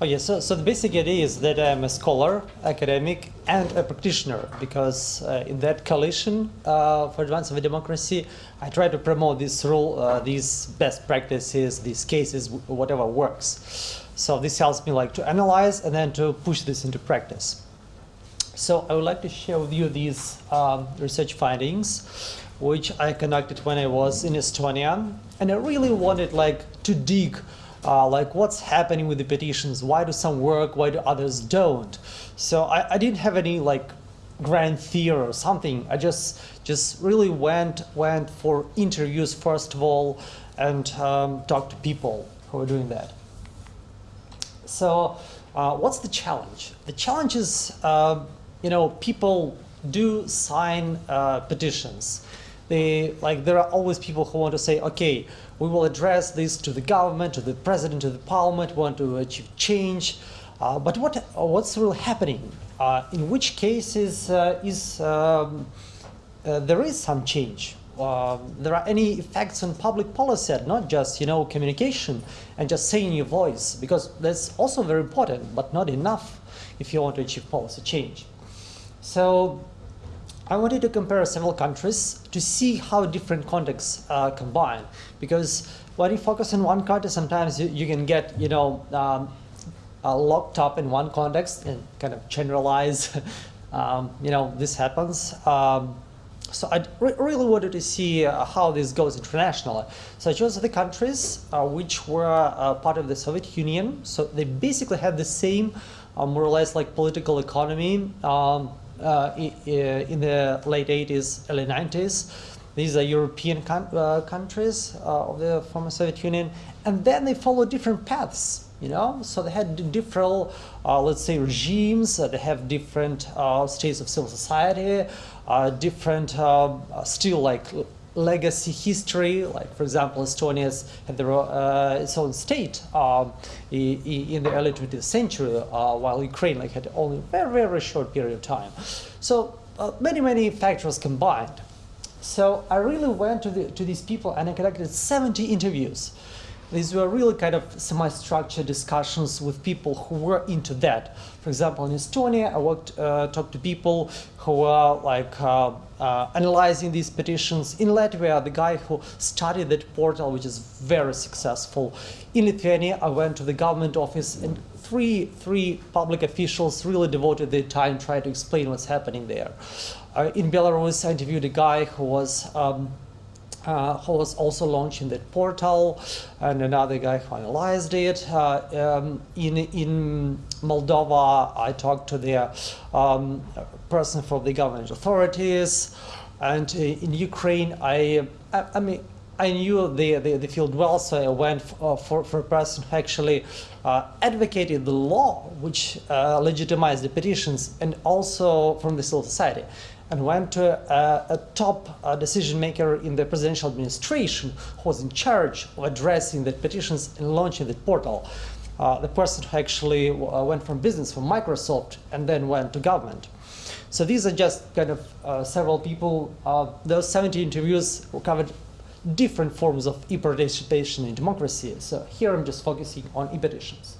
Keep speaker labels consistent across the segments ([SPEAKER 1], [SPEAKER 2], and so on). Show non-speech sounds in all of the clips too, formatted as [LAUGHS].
[SPEAKER 1] Oh yeah, so, so the basic idea is that I'm a scholar, academic, and a practitioner because uh, in that coalition uh, for advance of a democracy, I try to promote this rule, uh, these best practices, these cases, whatever works. So this helps me like to analyze and then to push this into practice. So I would like to share with you these um, research findings, which I conducted when I was in Estonia, and I really wanted like to dig uh, like what's happening with the petitions, why do some work, why do others don't. So I, I didn't have any like grand theory or something. I just just really went went for interviews first of all and um, talked to people who are doing that. So uh, what's the challenge? The challenge is, uh, you know, people do sign uh, petitions. They, like, there are always people who want to say, okay, we will address this to the government, to the president, to the parliament, want to achieve change. Uh, but what, what's really happening? Uh, in which cases uh, is um, uh, there is some change? Uh, there are any effects on public policy, not just you know communication and just saying your voice, because that's also very important, but not enough if you want to achieve policy change. So I wanted to compare several countries to see how different contexts uh, combine. Because when you focus on one country, sometimes you, you can get, you know, um, uh, locked up in one context and kind of generalize, [LAUGHS] um, you know, this happens. Um, so I re really wanted to see uh, how this goes internationally. So I chose the countries uh, which were uh, part of the Soviet Union. So they basically had the same, uh, more or less like political economy, um, Uh, uh, in the late 80s, early 90s. These are European uh, countries uh, of the former Soviet Union, and then they follow different paths. You know, so they had different, uh, let's say, regimes. they have different states of civil society, different, still like legacy history, like for example, Estonia's had their, uh, its own state um, in the early 20th century, uh, while Ukraine like had only a very, very short period of time. So uh, many, many factors combined. So I really went to, the, to these people and I conducted 70 interviews. These were really kind of semi-structured discussions with people who were into that. For example, in Estonia, I worked, uh, talked to people who were like uh, uh, analyzing these petitions. In Latvia, the guy who started that portal, which is very successful. In Lithuania, I went to the government office and three, three public officials really devoted their time trying to explain what's happening there. Uh, in Belarus, I interviewed a guy who was um, uh, who was also launching that portal, and another guy finalized it. Uh, um, in, in Moldova, I talked to the um, person from the government authorities, and uh, in Ukraine, I, I, I mean, I knew the, the, the, field well, so I went uh, for, for a person who actually uh, advocated the law which uh, legitimized the petitions and also from the civil society and went to a, a top uh, decision maker in the presidential administration who was in charge of addressing the petitions and launching the portal. Uh, the person who actually uh, went from business from Microsoft and then went to government. So these are just kind of uh, several people. Uh, those 70 interviews covered different forms of e-participation in democracy. So here I'm just focusing on e petitions.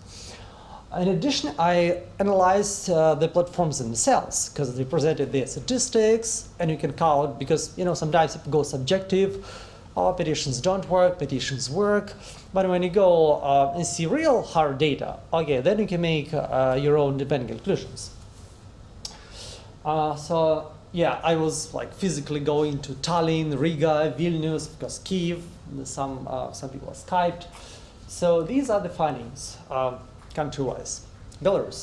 [SPEAKER 1] In addition, I analyzed uh, the platforms themselves because they presented their statistics and you can count because you know sometimes it goes subjective. Oh, petitions don't work, petitions work. But when you go uh, and see real hard data, okay, then you can make uh, your own independent conclusions. Uh, so yeah, I was like physically going to Tallinn, Riga, Vilnius, because Kiev, some, uh, some people are Skyped. So these are the findings. Um, country-wise. Belarus.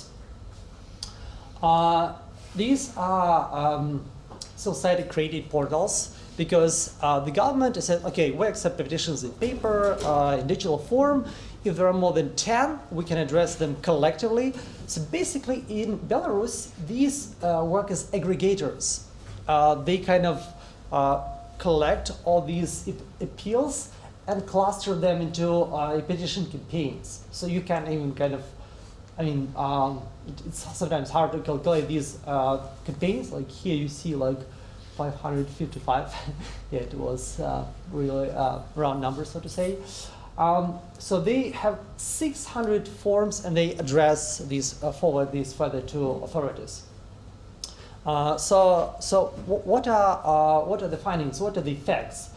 [SPEAKER 1] Uh, these are um, society-created portals because uh, the government said, okay, we accept petitions in paper, uh, in digital form. If there are more than 10, we can address them collectively. So basically, in Belarus, these uh, work as aggregators. Uh, they kind of uh, collect all these appeals and cluster them into uh, petition campaigns. So you can even kind of, I mean, um, it's sometimes hard to calculate these uh, campaigns. Like here you see like 555. [LAUGHS] yeah, it was uh, really uh, round number, so to say. Um, so they have 600 forms and they address these, uh, forward these further to authorities. Uh, so, so what are, uh, what are the findings? What are the effects?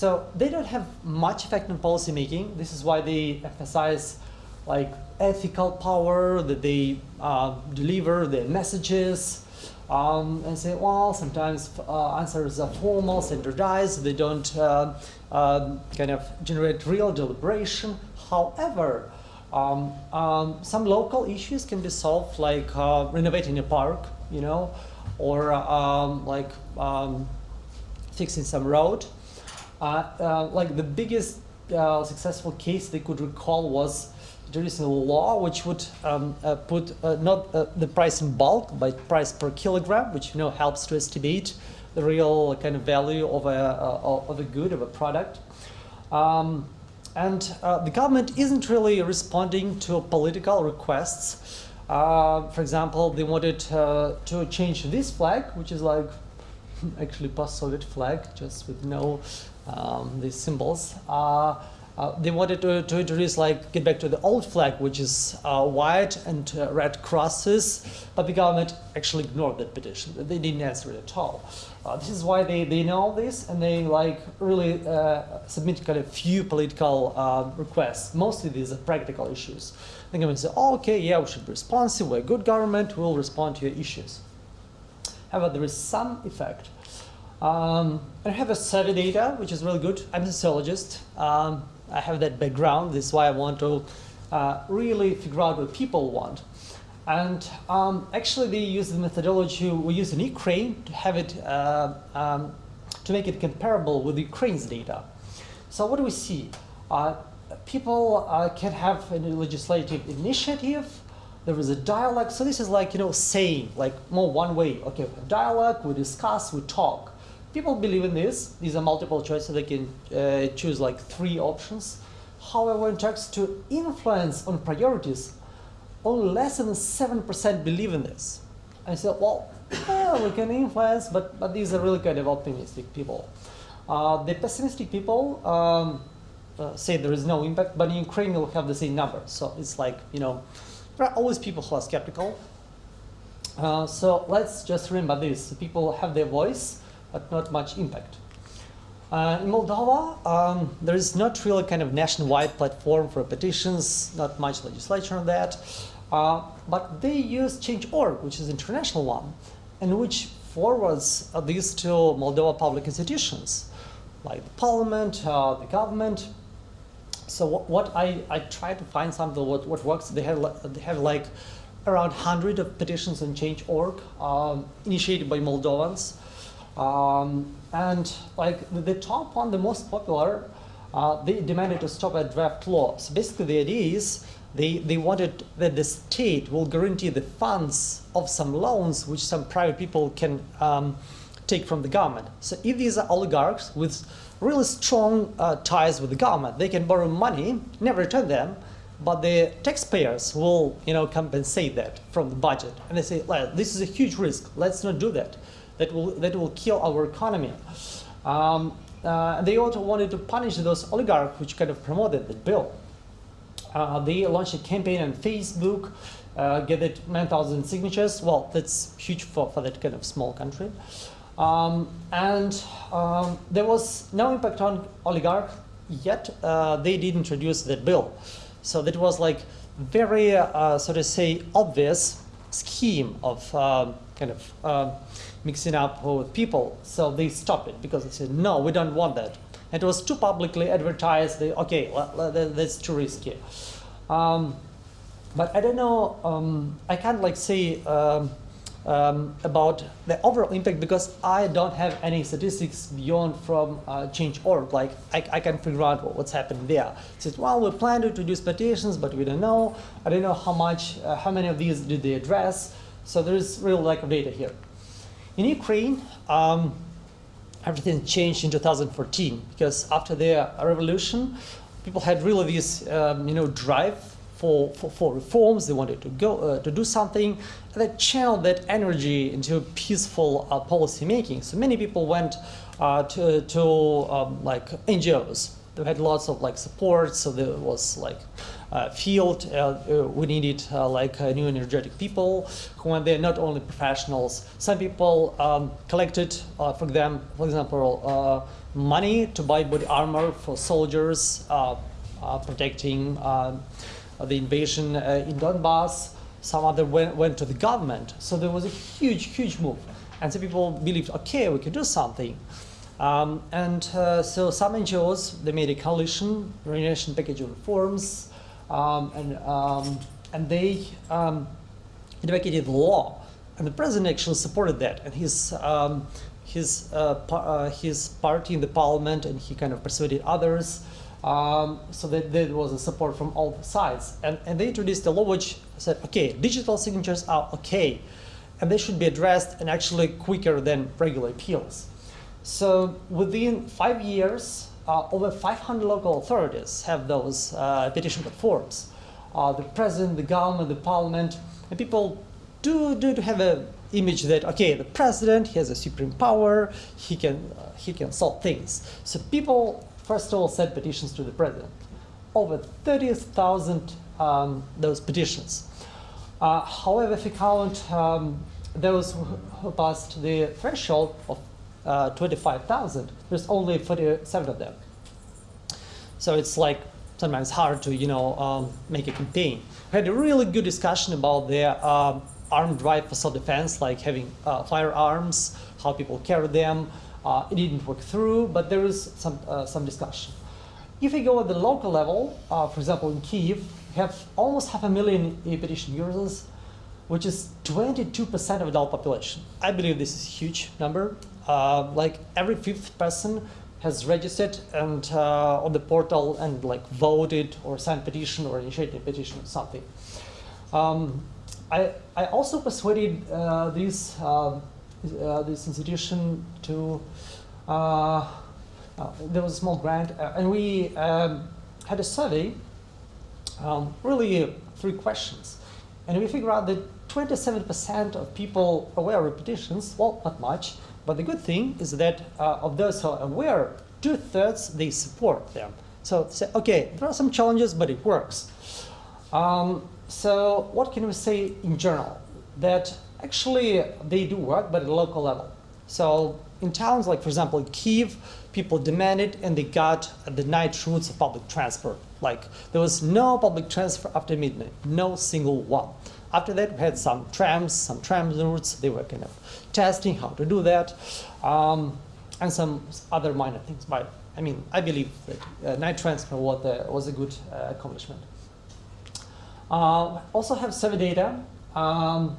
[SPEAKER 1] So they don't have much effect on policymaking. This is why they emphasize like ethical power, that they uh, deliver their messages, um, and say, well, sometimes uh, answers are formal, standardized, they don't uh, uh, kind of generate real deliberation. However, um, um, some local issues can be solved, like uh, renovating a park, you know, or um, like um, fixing some road. Uh, uh, like the biggest successful case they could recall was is a law which would um, uh, put uh, not uh, the price in bulk, but price per kilogram, which you know helps to estimate the real kind of value of a uh, of a good of a product. Um, and uh, the government isn't really responding to political requests. Uh, for example, they wanted to change this flag, which is like [LAUGHS] actually post-Soviet flag, just with no um, these symbols. Uh, they wanted to, to, introduce like get back to the old flag which is uh, white and uh, red crosses but the government actually ignored that petition. They didn't answer it at all. Uh, this is why they, they know this and they like really uh, submit kind of few political uh, requests. Mostly these are practical issues. The government said oh, okay yeah we should be responsive. We're a good government. We'll respond to your issues. However there is some effect um, I have a survey data, which is really good. I'm a sociologist. Um, I have that background. This is why I want to uh, really figure out what people want. And um, actually, they use the methodology we use in Ukraine to have it uh, um, to make it comparable with Ukraine's data. So what do we see? Uh, people uh, can have a legislative initiative. There is a dialogue. So this is like you know saying like more one way. Okay, dialogue. We discuss. We talk people believe in this. These are multiple choices. They can uh, choose like three options. However, it comes to influence on priorities, only less than 7% believe in this. I said, well, yeah, we can influence, but, but these are really kind of optimistic people. Uh, the pessimistic people um, uh, say there is no impact, but in Ukraine you'll have the same number. So it's like, you know, there are always people who are skeptical. Uh, so let's just remember this. People have their voice, but not much impact. Uh, in Moldova, um, there is not really kind of nationwide platform for petitions, not much legislation on that, uh, but they use Change.org, which is international one, and which forwards these to Moldova public institutions, like the parliament, uh, the government. So what, what, I, I try to find something what, what works, they have, they have like around 100 of petitions on Change.org um, initiated by Moldovans, um, and like the top one, the most popular, uh, they demanded to stop a draft law. So basically the idea is they, they wanted that the state will guarantee the funds of some loans which some private people can um, take from the government. So if these are oligarchs with really strong uh, ties with the government, they can borrow money, never return them, but the taxpayers will you know, compensate that from the budget. And they say, well, this is a huge risk, let's not do that that will, that will kill our economy. Um, uh, they also wanted to punish those oligarchs which kind of promoted the bill. Uh, they launched a campaign on Facebook, uh, gathered 9,000 signatures. Well, that's huge for, for that kind of small country. Um, and um, there was no impact on oligarchs yet. Uh, they did introduce that bill. So that was like very, uh, so to say, obvious scheme of um, kind of um, mixing up with people. So they stopped it because they said, no, we don't want that. It was too publicly advertised. They, okay, that's too risky. Um, but I don't know, um, I can't like say um, about the overall impact because I don't have any statistics beyond from uh, Change.org. Like I, I can figure out what's happening there. Says, well, we plan to introduce petitions, but we don't know. I don't know how much, uh, how many of these did they address. So there's real lack of data here. In Ukraine, um, everything changed in 2014 because after the revolution, people had really this um, you know drive for, for, for, reforms. They wanted to go uh, to do something, and they channeled that energy into peaceful uh, policy making. So many people went uh, to, to um, like NGOs. they had lots of like support. So there was like uh, field. Uh, we needed uh, like uh, new energetic people who were there, not only professionals. Some people um, collected, for them, for example, money to buy body armor for soldiers protecting um, the invasion in Donbass. Some other went, went to the government. So there was a huge, huge move. And some people believed, okay, we can do something. Um, and uh, so some NGOs, they made a coalition, Regeneration Package of Reforms, um, and, um, and they um, advocated law. And the president actually supported that. And his, um, his, uh, uh, his party in the parliament, and he kind of persuaded others. Um, so that there was a support from all sides. And, and they introduced a law which said, okay, digital signatures are okay, and they should be addressed and actually quicker than regular appeals. So within five years, uh, over 500 local authorities have those uh, petition platforms. Uh, the president, the government, the parliament, and people do, do have an image that, okay, the president he has a supreme power, he can, uh, he can solve things. So people, first of all, sent petitions to the president. Over 30,000 um, those petitions. Uh, however, if you count um, those who passed the threshold of uh, 25,000, there's only 47 of them. So it's like sometimes hard to, you know, um, make a campaign. We had a really good discussion about the um, armed right for self-defense, like having uh, firearms, how people carry them. Uh, it didn't work through, but there is some, uh, some discussion. If we go at the local level, uh, for example, in Kiev, we have almost half a million e-petition users, which is 22% of adult population. I believe this is a huge number. Uh, like every fifth person has registered and uh, on the portal and like voted or signed petition or initiated a petition or something. Um, I, I also persuaded uh, this, uh, uh this institution to, uh, uh, there was a small grant and we um, had a survey, um, really three questions. And we figured out that 27% of people aware of petitions, well, not much, but the good thing is that uh, of those who are aware, two-thirds, they support them. So say, okay, there are some challenges, but it works. Um, so what can we say in general? That actually they do work, but at a local level. So in towns like, for example, Kiev, people demanded and they got the night routes of public transport. Like there was no public transport after midnight, no single one. After that, we had some trams, some tram routes. They were kind of testing how to do that, um, and some other minor things. But I mean, I believe that uh, night transfer was, uh, was a good uh, accomplishment. Uh, also have survey data. Um,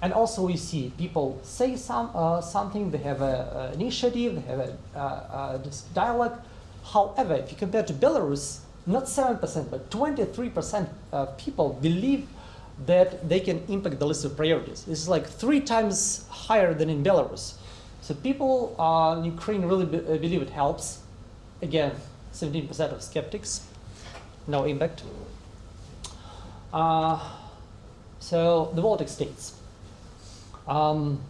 [SPEAKER 1] and also we see people say some, uh, something, they have an initiative, they have a, uh, this dialogue. However, if you compare to Belarus, not 7%, but 23% of people believe that they can impact the list of priorities. This is like three times higher than in Belarus. So people uh, in Ukraine really be uh, believe it helps. Again, 17% of skeptics, no impact. Uh, so the Baltic states. Um,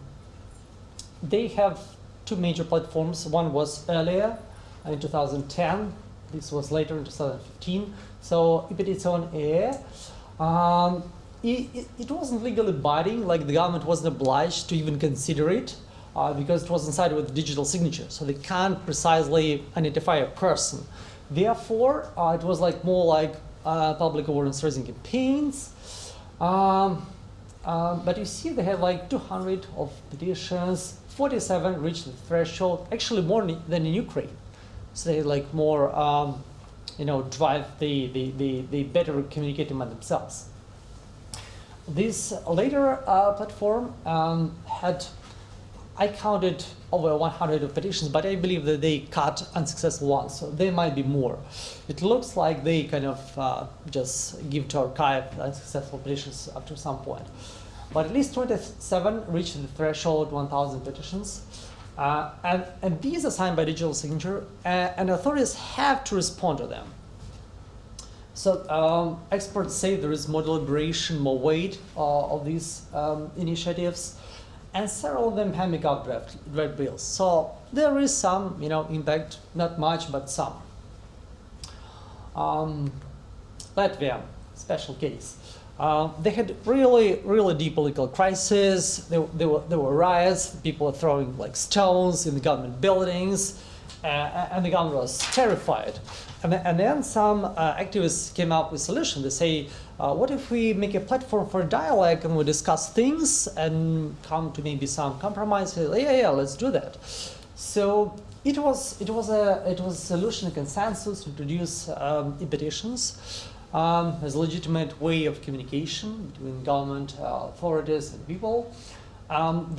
[SPEAKER 1] they have two major platforms. One was earlier in 2010. This was later in 2015. So e-petition Air. Um, it, it, wasn't legally binding, like the government wasn't obliged to even consider it uh, because it was inside with digital signature, so they can't precisely identify a person. Therefore, uh, it was like more like uh, public awareness raising campaigns. Um, uh, but you see they had like 200 of petitions, 47 reached the threshold, actually more than in Ukraine. So they like more, um, you know, drive the, the, the, better communicating among themselves. This later uh, platform um, had, I counted over 100 of petitions, but I believe that they cut unsuccessful ones, so there might be more. It looks like they kind of uh, just give to archive unsuccessful petitions after some point. But at least 27 reached the threshold 1,000 petitions. Uh, and, and these are signed by digital signature, and, and authorities have to respond to them. So um, experts say there is more deliberation, more weight uh, of these um, initiatives, and several of them have make out draft, draft bills. So there is some, you know, impact, not much, but some. Um, Latvia, special case. Uh, they had really, really deep political crisis. There, there, were, there were riots. People were throwing like stones in the government buildings, uh, and the government was terrified. And, then- and then some uh, activists came up with a solution. They say, uh, what if we make a platform for dialogue and we discuss things and come to maybe some compromise? Yeah, yeah, yeah, let's do that. So it was it was a it was a solution, a consensus to introduce um, e-petitions um, as a legitimate way of communication between government uh, authorities and people. Um,